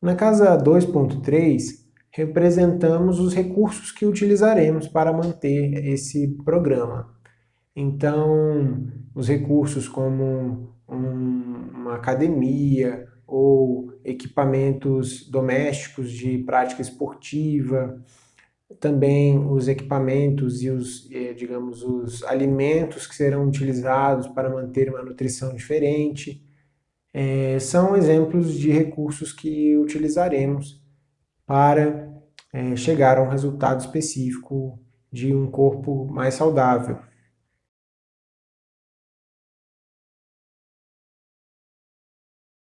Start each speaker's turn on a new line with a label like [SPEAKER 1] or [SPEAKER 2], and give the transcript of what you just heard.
[SPEAKER 1] Na casa 2.3, representamos os recursos que utilizaremos para manter esse programa. Então, os recursos como um, uma academia ou equipamentos domésticos de prática esportiva, também os equipamentos e os, eh, digamos, os alimentos que serão utilizados para manter uma nutrição diferente, é, são exemplos de recursos que utilizaremos para é, chegar a um resultado específico de um corpo mais saudável.